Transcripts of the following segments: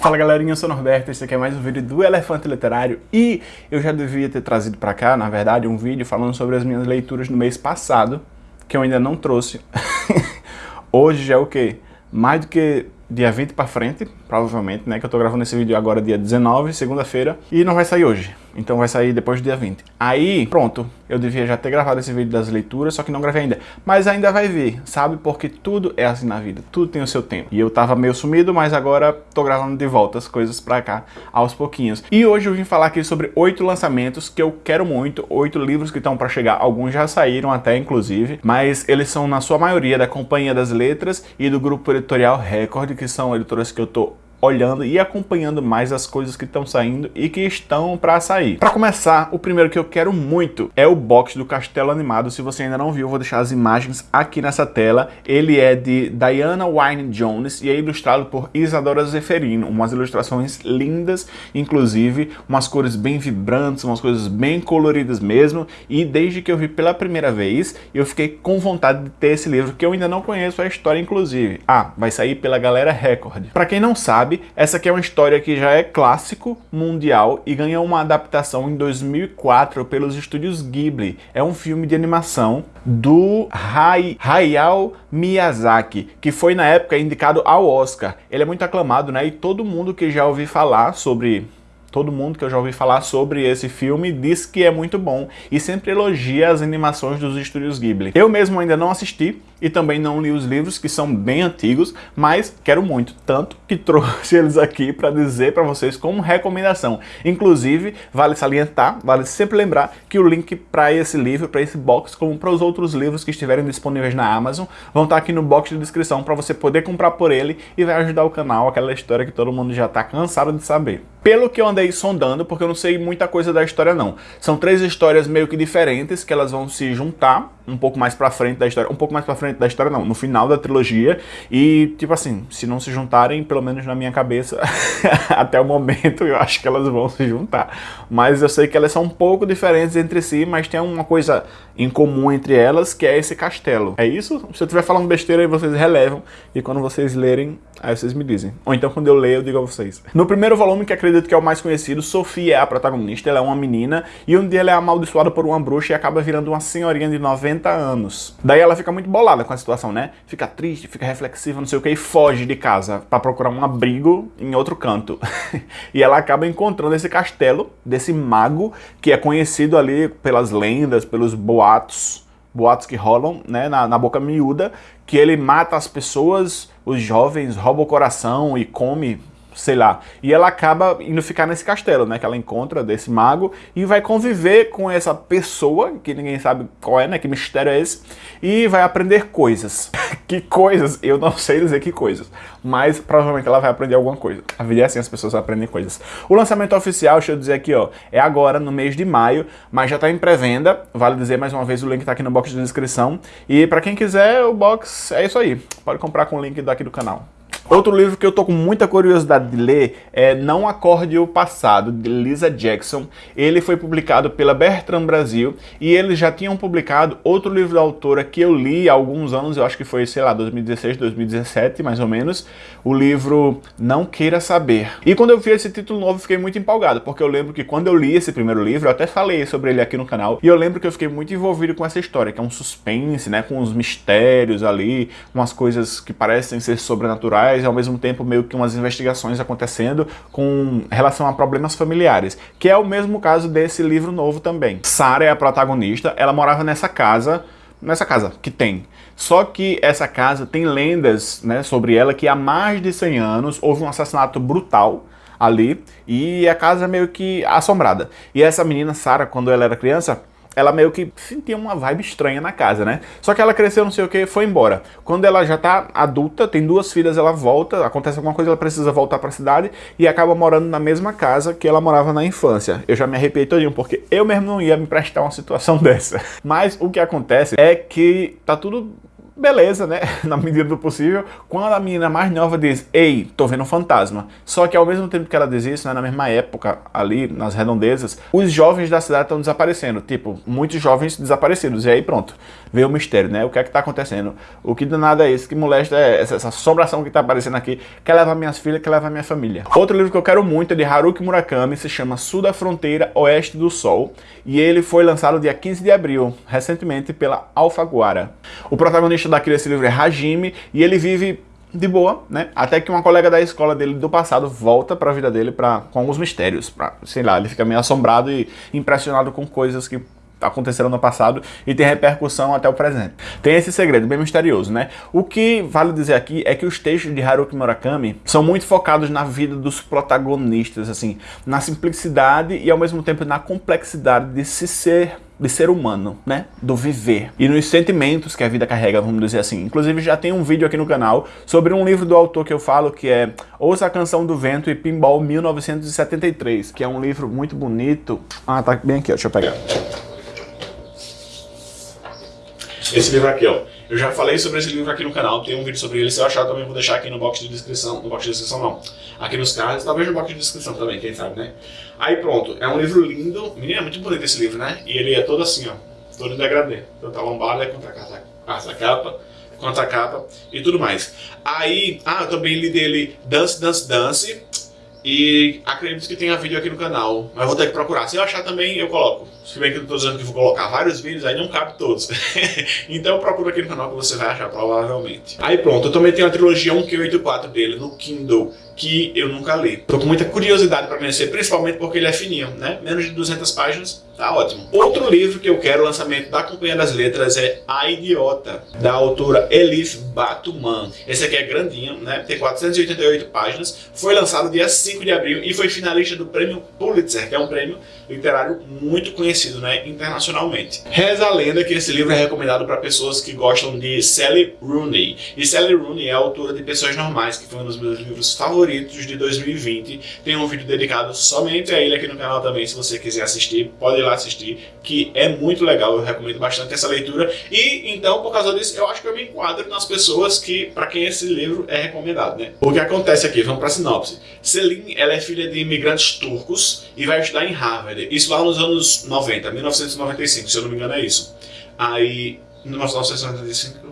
Fala galerinha, eu sou o Norberto, esse aqui é mais um vídeo do Elefante Literário e eu já devia ter trazido pra cá, na verdade, um vídeo falando sobre as minhas leituras no mês passado, que eu ainda não trouxe. Hoje já é o quê? Mais do que dia 20 pra frente, provavelmente, né, que eu tô gravando esse vídeo agora dia 19, segunda-feira, e não vai sair hoje. Então vai sair depois do dia 20. Aí, pronto, eu devia já ter gravado esse vídeo das leituras, só que não gravei ainda. Mas ainda vai vir, sabe? Porque tudo é assim na vida, tudo tem o seu tempo. E eu tava meio sumido, mas agora tô gravando de volta as coisas pra cá, aos pouquinhos. E hoje eu vim falar aqui sobre oito lançamentos que eu quero muito, oito livros que estão pra chegar. Alguns já saíram até, inclusive, mas eles são, na sua maioria, da Companhia das Letras e do Grupo Editorial Record, que são editoras que eu tô olhando e acompanhando mais as coisas que estão saindo e que estão para sair. Para começar, o primeiro que eu quero muito é o box do Castelo Animado. Se você ainda não viu, eu vou deixar as imagens aqui nessa tela. Ele é de Diana Wynne Jones e é ilustrado por Isadora Zeferino. Umas ilustrações lindas, inclusive, umas cores bem vibrantes, umas coisas bem coloridas mesmo. E desde que eu vi pela primeira vez, eu fiquei com vontade de ter esse livro, que eu ainda não conheço a história, inclusive. Ah, vai sair pela Galera Record. Para quem não sabe, sabe, essa aqui é uma história que já é clássico mundial e ganhou uma adaptação em 2004 pelos estúdios Ghibli. É um filme de animação do Hayao Miyazaki, que foi na época indicado ao Oscar. Ele é muito aclamado, né? E todo mundo que já ouviu falar sobre Todo mundo que eu já ouvi falar sobre esse filme diz que é muito bom e sempre elogia as animações dos estúdios Ghibli. Eu mesmo ainda não assisti, e também não li os livros, que são bem antigos, mas quero muito, tanto que trouxe eles aqui para dizer para vocês como recomendação. Inclusive, vale salientar, vale sempre lembrar que o link para esse livro, para esse box, como para os outros livros que estiverem disponíveis na Amazon, vão estar tá aqui no box de descrição para você poder comprar por ele e vai ajudar o canal, aquela história que todo mundo já está cansado de saber. Pelo que eu andei sondando, porque eu não sei muita coisa da história não, são três histórias meio que diferentes que elas vão se juntar um pouco mais pra frente da história, um pouco mais pra frente da história não, no final da trilogia, e tipo assim, se não se juntarem, pelo menos na minha cabeça, até o momento eu acho que elas vão se juntar, mas eu sei que elas são um pouco diferentes entre si, mas tem uma coisa em comum entre elas, que é esse castelo. É isso? Se eu estiver falando besteira aí, vocês relevam, e quando vocês lerem, aí vocês me dizem. Ou então quando eu leio, eu digo a vocês. No primeiro volume, que acredito que é o mais conhecido, Sofia é a protagonista, ela é uma menina, e um dia ela é amaldiçoada por uma bruxa e acaba virando uma senhorinha de 90 40 anos. Daí ela fica muito bolada com a situação, né? Fica triste, fica reflexiva, não sei o que, e foge de casa para procurar um abrigo em outro canto. e ela acaba encontrando esse castelo desse mago que é conhecido ali pelas lendas, pelos boatos, boatos que rolam né, na, na boca miúda, que ele mata as pessoas, os jovens, rouba o coração e come sei lá. E ela acaba indo ficar nesse castelo, né, que ela encontra desse mago e vai conviver com essa pessoa, que ninguém sabe qual é, né, que mistério é esse, e vai aprender coisas. que coisas? Eu não sei dizer que coisas, mas provavelmente ela vai aprender alguma coisa. A vida é assim, as pessoas aprendem coisas. O lançamento oficial, deixa eu dizer aqui, ó, é agora, no mês de maio, mas já tá em pré-venda, vale dizer mais uma vez, o link tá aqui no box de descrição, e para quem quiser, o box é isso aí, pode comprar com o link daqui do canal. Outro livro que eu tô com muita curiosidade de ler é Não Acorde o Passado, de Lisa Jackson. Ele foi publicado pela Bertrand Brasil e eles já tinham publicado outro livro da autora que eu li há alguns anos, eu acho que foi, sei lá, 2016, 2017, mais ou menos, o livro Não Queira Saber. E quando eu vi esse título novo, fiquei muito empolgado, porque eu lembro que quando eu li esse primeiro livro, eu até falei sobre ele aqui no canal, e eu lembro que eu fiquei muito envolvido com essa história, que é um suspense, né, com os mistérios ali, umas coisas que parecem ser sobrenaturais, e ao mesmo tempo meio que umas investigações acontecendo com relação a problemas familiares, que é o mesmo caso desse livro novo também. Sarah é a protagonista, ela morava nessa casa, nessa casa que tem. Só que essa casa tem lendas né, sobre ela que há mais de 100 anos houve um assassinato brutal ali e a casa é meio que assombrada. E essa menina, Sarah, quando ela era criança, ela meio que sentia uma vibe estranha na casa, né? Só que ela cresceu, não sei o que, foi embora. Quando ela já tá adulta, tem duas filhas, ela volta, acontece alguma coisa, ela precisa voltar pra cidade e acaba morando na mesma casa que ela morava na infância. Eu já me arrepiei todinho, porque eu mesmo não ia me prestar uma situação dessa. Mas o que acontece é que tá tudo beleza, né? Na medida do possível. Quando a menina mais nova diz, ei, tô vendo um fantasma. Só que ao mesmo tempo que ela diz isso, né, na mesma época, ali nas redondezas, os jovens da cidade estão desaparecendo. Tipo, muitos jovens desaparecidos. E aí pronto, veio o mistério, né? O que é que tá acontecendo? O que danado é esse? Que molesta é essa, essa assombração que tá aparecendo aqui? Quer levar minhas filhas, quer levar minha família. Outro livro que eu quero muito é de Haruki Murakami, se chama Sul da Fronteira, Oeste do Sol. E ele foi lançado dia 15 de abril, recentemente pela Alfaguara. O protagonista daqui desse livro é Hajime, e ele vive de boa, né? Até que uma colega da escola dele do passado volta para a vida dele pra, com alguns mistérios, pra, sei lá, ele fica meio assombrado e impressionado com coisas que aconteceram no passado e tem repercussão até o presente. Tem esse segredo bem misterioso, né? O que vale dizer aqui é que os textos de Haruki Murakami são muito focados na vida dos protagonistas, assim, na simplicidade e ao mesmo tempo na complexidade de se ser de ser humano, né? Do viver. E nos sentimentos que a vida carrega, vamos dizer assim. Inclusive já tem um vídeo aqui no canal sobre um livro do autor que eu falo, que é Ouça a Canção do Vento e Pinball 1973, que é um livro muito bonito. Ah, tá bem aqui, ó, deixa eu pegar. Esse livro aqui, ó. Eu já falei sobre esse livro aqui no canal, tem um vídeo sobre ele, se eu achar também vou deixar aqui no box de descrição, no box de descrição não, aqui nos cards, talvez no box de descrição também, quem sabe, né? Aí pronto, é um livro lindo, menina, é muito bonito esse livro, né? E ele é todo assim, ó, todo em degradê, tanto a lombada quanto a capa, quanto a capa e tudo mais. Aí, ah, eu também li dele Dance, Dance, Dance, e acredito que tenha vídeo aqui no canal, mas vou ter que procurar. Se eu achar também, eu coloco. Se bem que eu estou dizendo que vou colocar vários vídeos, aí não cabe todos. então procura aqui no canal que você vai achar provavelmente. Aí pronto, eu também tenho a trilogia 1Q84 dele no Kindle, que eu nunca li. Tô com muita curiosidade para conhecer, principalmente porque ele é fininho, né? Menos de 200 páginas, tá ótimo. Outro livro que eu quero, lançamento da Companhia das Letras, é A Idiota, da autora Elif Batuman. Esse aqui é grandinho, né? Tem 488 páginas, foi lançado dia 5 de abril e foi finalista do prêmio Pulitzer, que é um prêmio literário muito conhecido né, internacionalmente. Reza a lenda que esse livro é recomendado para pessoas que gostam de Sally Rooney. E Sally Rooney é autora de Pessoas Normais, que foi um dos meus livros favoritos de 2020. Tem um vídeo dedicado somente a ele aqui no canal também, se você quiser assistir, pode ir lá assistir, que é muito legal, eu recomendo bastante essa leitura. E então, por causa disso, eu acho que eu me enquadro nas pessoas que, para quem esse livro é recomendado. Né? O que acontece aqui, vamos para a sinopse. Celine, ela é filha de imigrantes turcos e vai estudar em Harvard. Isso lá nos anos 90, 1995, se eu não me engano é isso. Aí, 1995...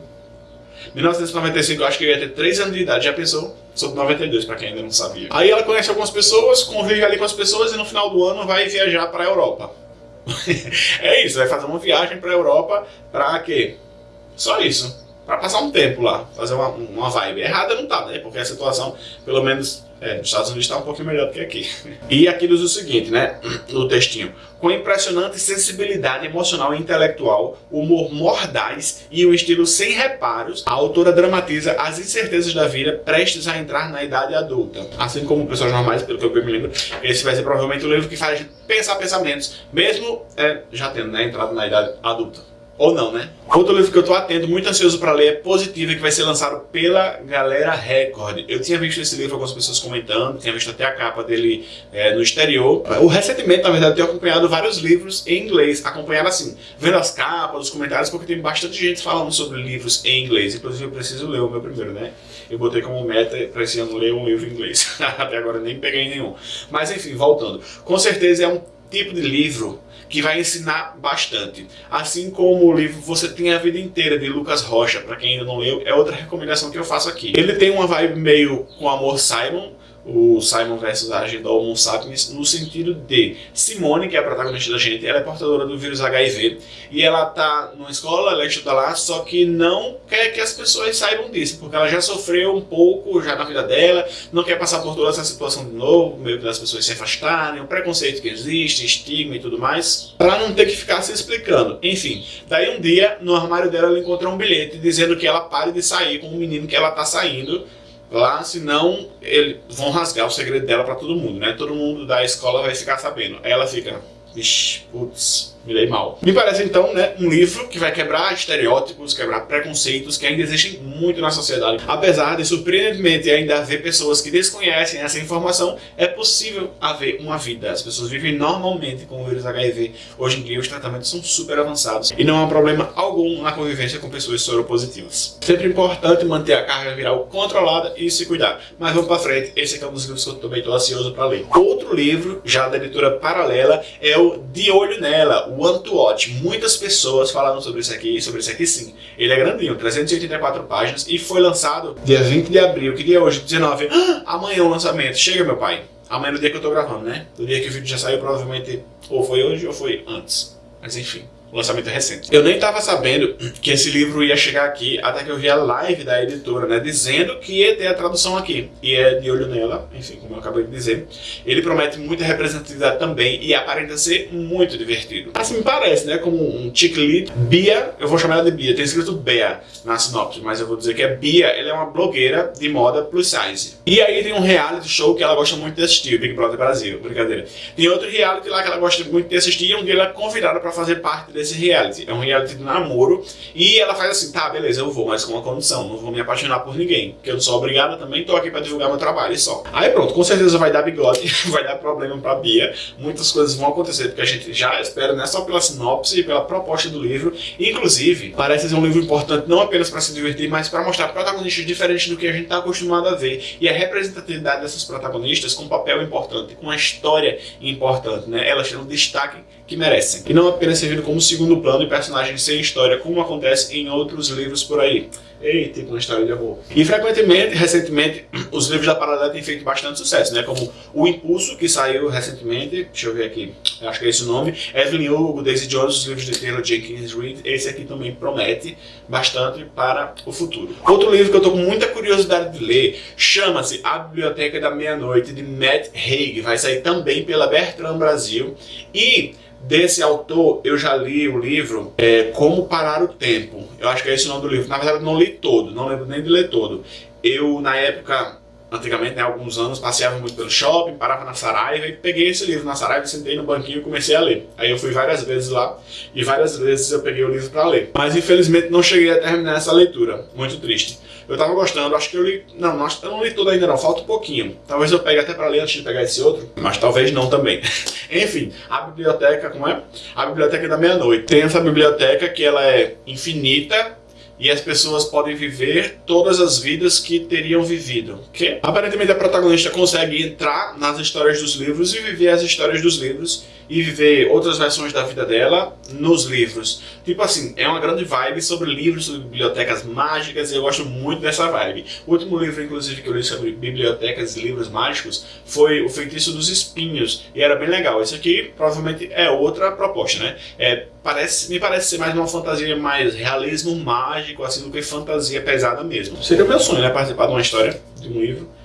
1995 eu acho que eu ia ter 3 anos de idade, já pensou? Sou de 92, para quem ainda não sabia. Aí ela conhece algumas pessoas, convive ali com as pessoas e no final do ano vai viajar para a Europa. é isso, vai fazer uma viagem para a Europa para quê? Só isso. Para passar um tempo lá, fazer uma, uma vibe. Errada não tá, né? Porque a situação, pelo menos é, nos Estados Unidos está um pouquinho melhor do que aqui. E aqui diz o seguinte, né, no textinho. Com impressionante sensibilidade emocional e intelectual, humor mordaz e um estilo sem reparos, a autora dramatiza as incertezas da vida prestes a entrar na idade adulta. Assim como pessoas normais, pelo que eu me lembro, esse vai ser provavelmente o livro que faz a gente pensar pensamentos, mesmo é, já tendo né, entrado na idade adulta. Ou não, né? Outro livro que eu tô atento, muito ansioso para ler é Positiva, que vai ser lançado pela Galera Record. Eu tinha visto esse livro, algumas pessoas comentando, tinha visto até a capa dele é, no exterior. O recentemente, na verdade, eu tenho acompanhado vários livros em inglês, acompanhado assim, vendo as capas, os comentários, porque tem bastante gente falando sobre livros em inglês. Inclusive, eu preciso ler o meu primeiro, né? Eu botei como meta para esse ano ler um livro em inglês. até agora nem peguei nenhum. Mas enfim, voltando. Com certeza é um tipo de livro que vai ensinar bastante. Assim como o livro Você Tem a Vida Inteira, de Lucas Rocha, para quem ainda não leu, é outra recomendação que eu faço aqui. Ele tem uma vibe meio com Amor Simon, o Simon versus a agenda Homo sapiens, no sentido de Simone, que é a protagonista da gente, ela é portadora do vírus HIV e ela tá numa escola, ela estuda lá, só que não quer que as pessoas saibam disso, porque ela já sofreu um pouco já na vida dela, não quer passar por toda essa situação de novo, meio das pessoas se afastarem, o preconceito que existe, estigma e tudo mais, para não ter que ficar se explicando. Enfim, daí um dia, no armário dela, ela encontrou um bilhete dizendo que ela pare de sair com o menino que ela tá saindo, lá, senão eles vão rasgar o segredo dela para todo mundo, né? Todo mundo da escola vai ficar sabendo. Ela fica, vixi, putz, me mal. Me parece então, né, um livro que vai quebrar estereótipos, quebrar preconceitos que ainda existem muito na sociedade. Apesar de, surpreendentemente, ainda haver pessoas que desconhecem essa informação, é possível haver uma vida. As pessoas vivem normalmente com o vírus HIV. Hoje em dia, os tratamentos são super avançados e não há problema algum na convivência com pessoas soropositivas. Sempre importante manter a carga viral controlada e se cuidar. Mas vamos para frente, esse é um dos livros que eu também estou ansioso para ler. Outro livro, já da editora paralela, é o De Olho Nela, One to Watch. Muitas pessoas falaram sobre isso aqui, sobre isso aqui sim. Ele é grandinho, 384 páginas e foi lançado dia 20 de abril, que dia é hoje? 19. Ah, amanhã o lançamento. Chega, meu pai. Amanhã no dia que eu tô gravando, né? No dia que o vídeo já saiu, provavelmente ou foi hoje ou foi antes. Mas enfim o lançamento recente. Eu nem estava sabendo que esse livro ia chegar aqui, até que eu vi a live da editora, né, dizendo que ia ter a tradução aqui. E é de olho nela, enfim, como eu acabei de dizer. Ele promete muita representatividade também e aparenta ser muito divertido. Assim parece, né, como um chick. Bia, eu vou chamar ela de Bia, tem escrito Bea na sinopse, mas eu vou dizer que é Bia, ela é uma blogueira de moda plus size. E aí tem um reality show que ela gosta muito de assistir, Big Brother Brasil, brincadeira. Tem outro reality lá que ela gosta muito de assistir, onde ela é convidada para fazer parte desse reality. É um reality de namoro. E ela faz assim, tá, beleza, eu vou, mas com uma condição. Não vou me apaixonar por ninguém. Porque eu não sou obrigada também, tô aqui pra divulgar meu trabalho e só. Aí pronto, com certeza vai dar bigode, vai dar problema pra Bia. Muitas coisas vão acontecer, porque a gente já espera, não é só pela sinopse e pela proposta do livro. Inclusive, parece ser um livro importante não apenas para se divertir, mas para mostrar protagonistas diferentes do que a gente tá acostumado a ver. E a representatividade dessas protagonistas com um papel importante, com uma história importante, né? Elas têm um destaque que merecem. E não apenas servindo como segundo plano e personagens sem história, como acontece em outros livros por aí. Eita, tipo uma história de amor. E frequentemente, recentemente, os livros da Paralela têm feito bastante sucesso, né? Como O Impulso, que saiu recentemente, deixa eu ver aqui, acho que é esse o nome, Evelyn Hugo, Daisy Jones, os livros de Taylor Jenkins Reid, esse aqui também promete bastante para o futuro. Outro livro que eu estou com muita curiosidade de ler chama-se A Biblioteca da Meia-Noite, de Matt Haig, vai sair também pela Bertrand Brasil, e Desse autor, eu já li o livro é, Como Parar o Tempo. Eu acho que é esse o nome do livro. Na verdade, eu não li todo, não lembro nem de ler todo. Eu, na época, antigamente, né, alguns anos, passeava muito pelo shopping, parava na Saraiva e peguei esse livro na Saraiva, sentei no banquinho e comecei a ler. Aí eu fui várias vezes lá e várias vezes eu peguei o livro para ler. Mas infelizmente não cheguei a terminar essa leitura. Muito triste. Eu tava gostando, acho que eu li... Não, acho, eu não li tudo ainda não, falta um pouquinho. Talvez eu pegue até para ler antes de pegar esse outro, mas talvez não também. Enfim, a biblioteca, como é? A biblioteca da meia-noite. Tem essa biblioteca que ela é infinita, e as pessoas podem viver todas as vidas que teriam vivido. Que aparentemente a protagonista consegue entrar nas histórias dos livros e viver as histórias dos livros e viver outras versões da vida dela nos livros. Tipo assim, é uma grande vibe sobre livros, sobre bibliotecas mágicas e eu gosto muito dessa vibe. O último livro, inclusive, que eu li sobre bibliotecas e livros mágicos foi O Feitiço dos Espinhos e era bem legal. Esse aqui provavelmente é outra proposta, né? É, parece, me parece ser mais uma fantasia mais realismo mágico, assim, do que fantasia pesada mesmo. Seria o meu sonho, né? Participar de uma história, de um livro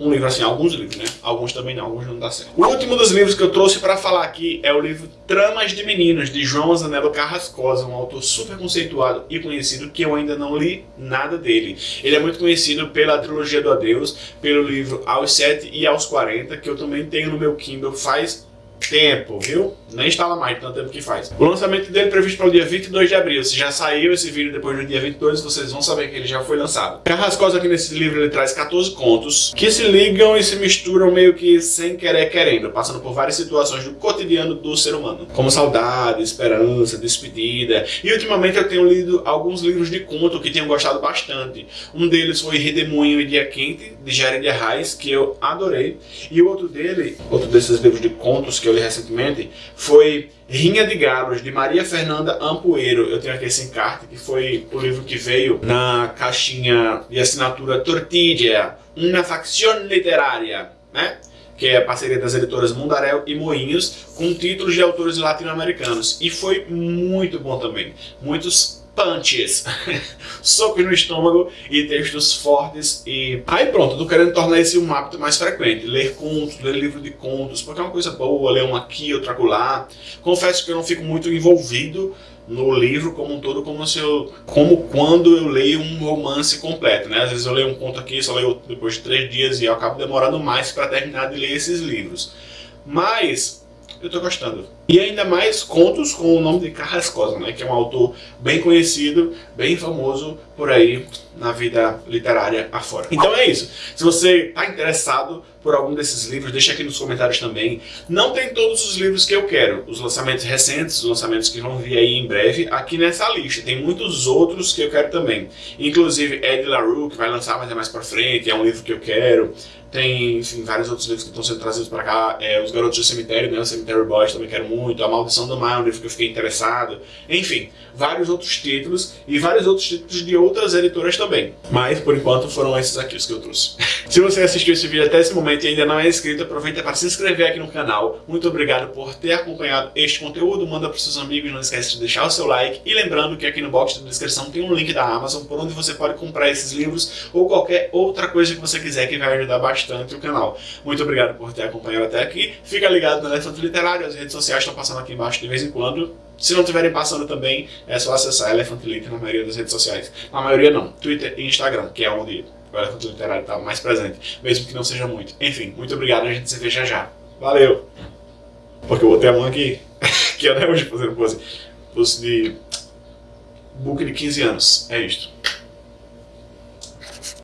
um livro assim, alguns livros, né? Alguns também não, alguns não dá certo. O último dos livros que eu trouxe para falar aqui é o livro Tramas de Meninos, de João Zanello Carrascosa, um autor super conceituado e conhecido que eu ainda não li nada dele. Ele é muito conhecido pela trilogia do Adeus, pelo livro Aos 7 e Aos 40, que eu também tenho no meu Kindle faz tempo, viu? Nem instala mais, tanto tempo que faz. O lançamento dele é previsto para o dia 22 de abril. Se já saiu esse vídeo depois do dia 22, vocês vão saber que ele já foi lançado. Carrascosa aqui nesse livro ele traz 14 contos que se ligam e se misturam meio que sem querer querendo, passando por várias situações do cotidiano do ser humano, como saudade, esperança, despedida. E ultimamente eu tenho lido alguns livros de conto que tenho gostado bastante. Um deles foi Redemoinho e Dia Quente, de Jared Arraes, que eu adorei. E o outro dele, outro desses livros de contos que eu li recentemente, foi Rinha de Galos, de Maria Fernanda Ampoeiro. Eu tenho aqui esse encarte, que foi o livro que veio na caixinha de assinatura Tortilla, uma facção literária, né? que é a parceria das editoras Mundarel e Moinhos, com títulos de autores latino-americanos. E foi muito bom também. Muitos punches, socos no estômago e textos fortes e... Aí pronto, tô querendo tornar esse um hábito mais frequente, ler contos, ler livro de contos, porque é uma coisa boa, ler um aqui, outro acolá. Confesso que eu não fico muito envolvido no livro como um todo, como, se eu, como quando eu leio um romance completo, né? Às vezes eu leio um conto aqui, só leio depois de três dias e eu acabo demorando mais para terminar de ler esses livros. Mas eu tô gostando. E ainda mais contos com o nome de Carrascosa, né, que é um autor bem conhecido, bem famoso por aí na vida literária afora. Então é isso. Se você está interessado por algum desses livros, deixa aqui nos comentários também. Não tem todos os livros que eu quero. Os lançamentos recentes, os lançamentos que vão vir aí em breve, aqui nessa lista. Tem muitos outros que eu quero também. Inclusive Ed LaRue, que vai lançar mais, mais pra frente, é um livro que eu quero. Tem, enfim, vários outros livros que estão sendo trazidos para cá. É, Os Garotos do Cemitério, né? O Cemetery Boys também quero muito. A Maldição do um livro que eu fiquei interessado. Enfim, vários outros títulos e vários outros títulos de outras editoras também. Mas, por enquanto, foram esses aqui os que eu trouxe. Se você assistiu esse vídeo até esse momento e ainda não é inscrito, aproveita para se inscrever aqui no canal. Muito obrigado por ter acompanhado este conteúdo. Manda para seus amigos, não esquece de deixar o seu like. E lembrando que aqui no box da descrição tem um link da Amazon por onde você pode comprar esses livros ou qualquer outra coisa que você quiser que vai ajudar bastante o canal. Muito obrigado por ter acompanhado até aqui. Fica ligado no Elefante Literário, as redes sociais estão passando aqui embaixo de vez em quando. Se não estiverem passando também, é só acessar Elefante Literário na maioria das redes sociais. Na maioria não, Twitter e Instagram, que é onde o Elefante Literário está mais presente, mesmo que não seja muito. Enfim, muito obrigado, a gente se vê já já. Valeu! Porque eu botei a mão aqui, que eu não hoje fazendo pose, pose de book de 15 anos. É isto.